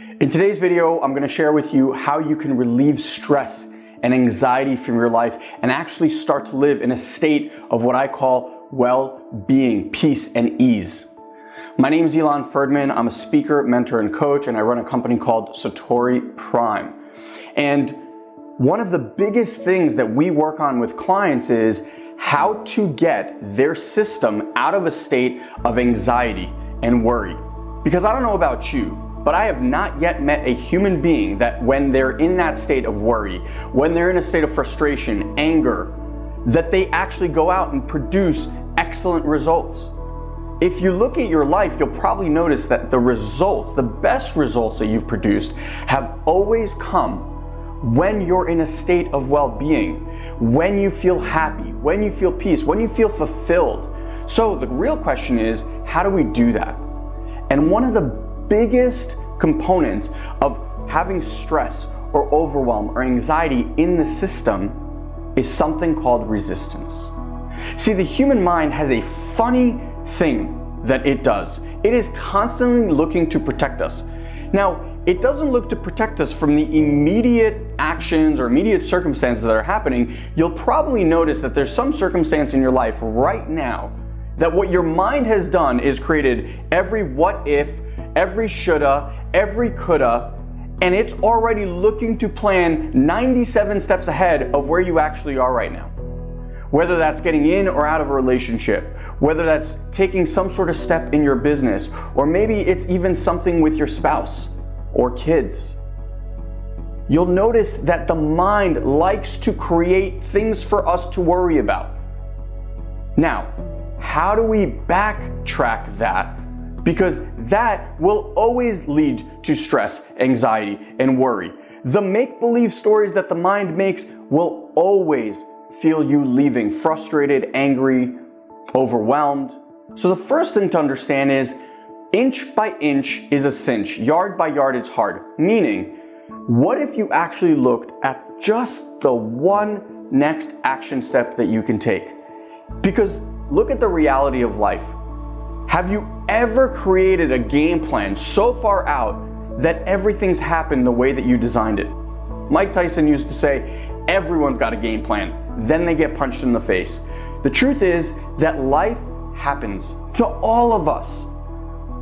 In today's video, I'm gonna share with you how you can relieve stress and anxiety from your life and actually start to live in a state of what I call well-being, peace, and ease. My name is Elon Ferdman. I'm a speaker, mentor, and coach, and I run a company called Satori Prime. And one of the biggest things that we work on with clients is how to get their system out of a state of anxiety and worry. Because I don't know about you, but I have not yet met a human being that when they're in that state of worry, when they're in a state of frustration, anger, that they actually go out and produce excellent results. If you look at your life, you'll probably notice that the results, the best results that you've produced, have always come when you're in a state of well being, when you feel happy, when you feel peace, when you feel fulfilled. So the real question is how do we do that? And one of the biggest components of having stress or overwhelm or anxiety in the system is something called resistance. See, the human mind has a funny thing that it does. It is constantly looking to protect us. Now, it doesn't look to protect us from the immediate actions or immediate circumstances that are happening. You'll probably notice that there's some circumstance in your life right now that what your mind has done is created every what if, every shoulda, every coulda, and it's already looking to plan 97 steps ahead of where you actually are right now. Whether that's getting in or out of a relationship, whether that's taking some sort of step in your business, or maybe it's even something with your spouse or kids. You'll notice that the mind likes to create things for us to worry about. Now, how do we backtrack that? Because that will always lead to stress, anxiety, and worry. The make believe stories that the mind makes will always feel you leaving frustrated, angry, overwhelmed. So the first thing to understand is inch by inch is a cinch, yard by yard it's hard. Meaning, what if you actually looked at just the one next action step that you can take? Because look at the reality of life. Have you ever created a game plan so far out that everything's happened the way that you designed it? Mike Tyson used to say, everyone's got a game plan, then they get punched in the face. The truth is that life happens to all of us.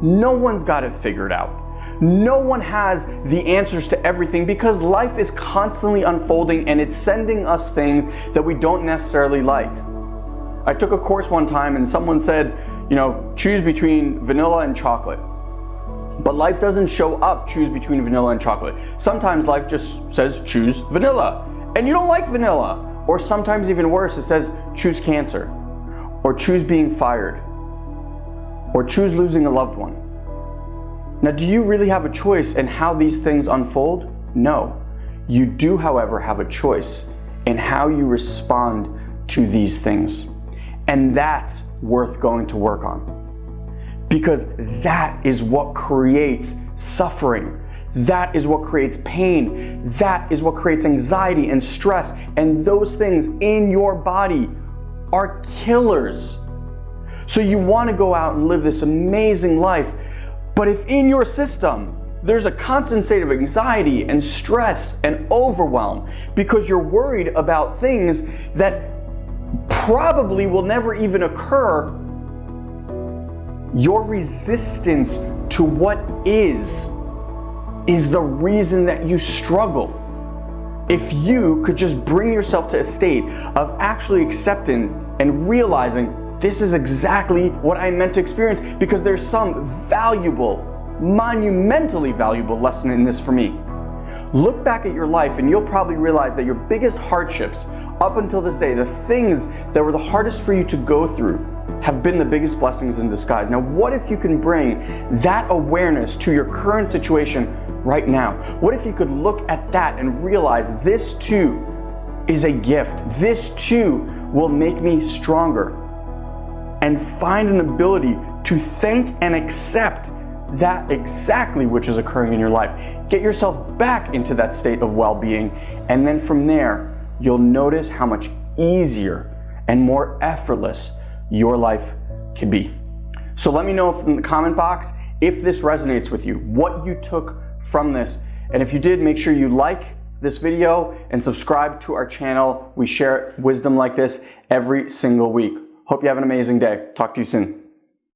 No one's got it figured out. No one has the answers to everything because life is constantly unfolding and it's sending us things that we don't necessarily like. I took a course one time and someone said, you know, choose between vanilla and chocolate. But life doesn't show up choose between vanilla and chocolate. Sometimes life just says choose vanilla and you don't like vanilla. Or sometimes even worse, it says choose cancer, or choose being fired, or choose losing a loved one. Now, do you really have a choice in how these things unfold? No. You do, however, have a choice in how you respond to these things. And that's worth going to work on. Because that is what creates suffering that is what creates pain. That is what creates anxiety and stress. And those things in your body are killers. So you want to go out and live this amazing life. But if in your system there's a constant state of anxiety and stress and overwhelm because you're worried about things that probably will never even occur, your resistance to what is is the reason that you struggle. If you could just bring yourself to a state of actually accepting and realizing this is exactly what I meant to experience because there's some valuable, monumentally valuable lesson in this for me. Look back at your life and you'll probably realize that your biggest hardships up until this day, the things that were the hardest for you to go through, have been the biggest blessings in disguise. Now, what if you can bring that awareness to your current situation right now? What if you could look at that and realize this too is a gift? This too will make me stronger. And find an ability to thank and accept that exactly which is occurring in your life. Get yourself back into that state of well being. And then from there, you'll notice how much easier and more effortless your life can be. So let me know in the comment box if this resonates with you, what you took from this. And if you did, make sure you like this video and subscribe to our channel. We share wisdom like this every single week. Hope you have an amazing day. Talk to you soon.